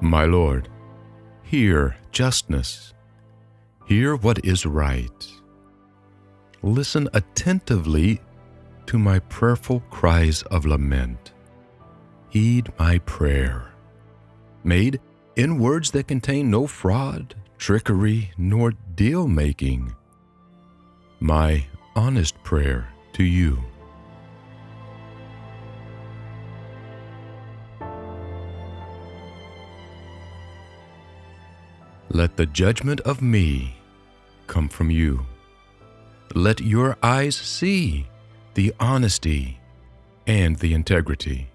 My Lord, hear justness. Hear what is right. Listen attentively to my prayerful cries of lament. Heed my prayer, made in words that contain no fraud, trickery, nor deal making. My honest prayer to you. Let the judgment of me come from you. Let your eyes see the honesty and the integrity.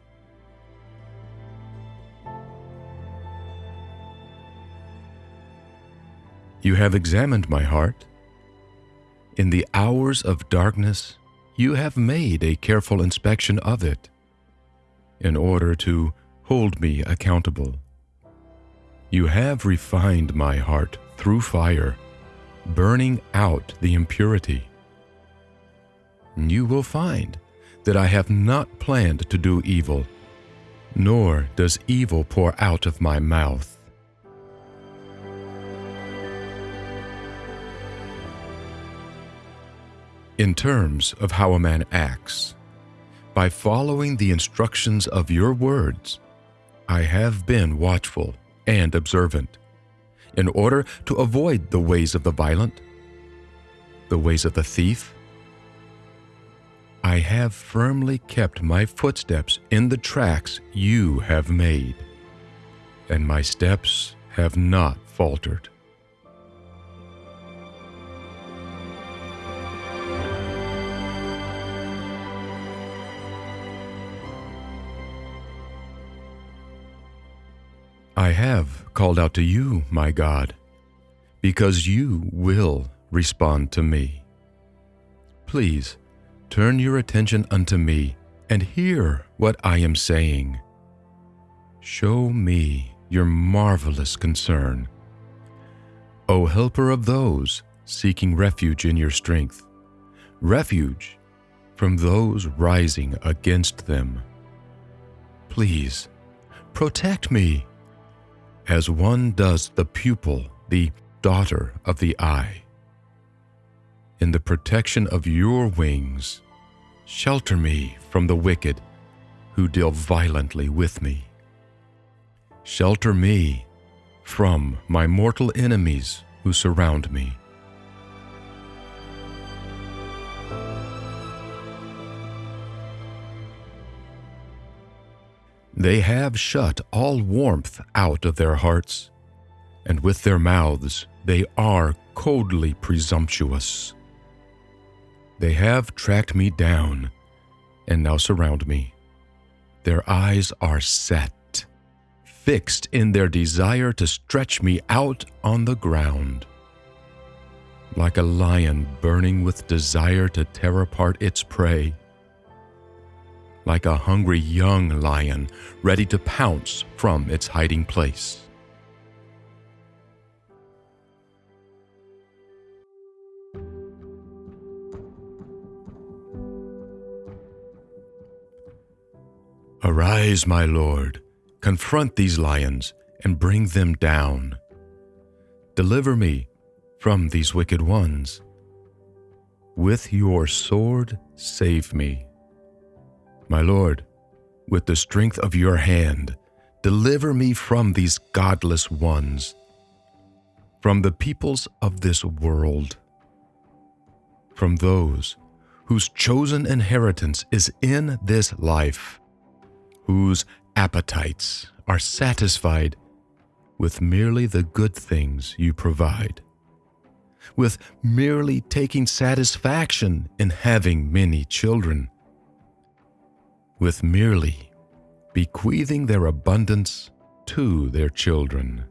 You have examined my heart. In the hours of darkness, you have made a careful inspection of it in order to hold me accountable. You have refined my heart through fire, burning out the impurity. You will find that I have not planned to do evil, nor does evil pour out of my mouth. In terms of how a man acts, by following the instructions of your words, I have been watchful and observant, in order to avoid the ways of the violent, the ways of the thief. I have firmly kept my footsteps in the tracks you have made, and my steps have not faltered. I have called out to you, my God, because you will respond to me. Please turn your attention unto me and hear what I am saying. Show me your marvelous concern. O helper of those seeking refuge in your strength, refuge from those rising against them. Please protect me as one does the pupil, the daughter of the eye. In the protection of your wings, shelter me from the wicked who deal violently with me. Shelter me from my mortal enemies who surround me. They have shut all warmth out of their hearts, and with their mouths they are coldly presumptuous. They have tracked me down and now surround me. Their eyes are set, fixed in their desire to stretch me out on the ground. Like a lion burning with desire to tear apart its prey, like a hungry young lion ready to pounce from its hiding place. Arise, my lord, confront these lions and bring them down. Deliver me from these wicked ones. With your sword, save me. My Lord, with the strength of your hand, deliver me from these godless ones, from the peoples of this world, from those whose chosen inheritance is in this life, whose appetites are satisfied with merely the good things you provide, with merely taking satisfaction in having many children with merely bequeathing their abundance to their children.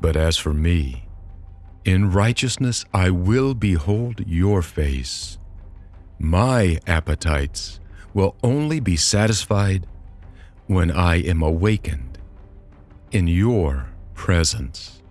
But as for me, in righteousness I will behold your face. My appetites will only be satisfied when I am awakened in your presence.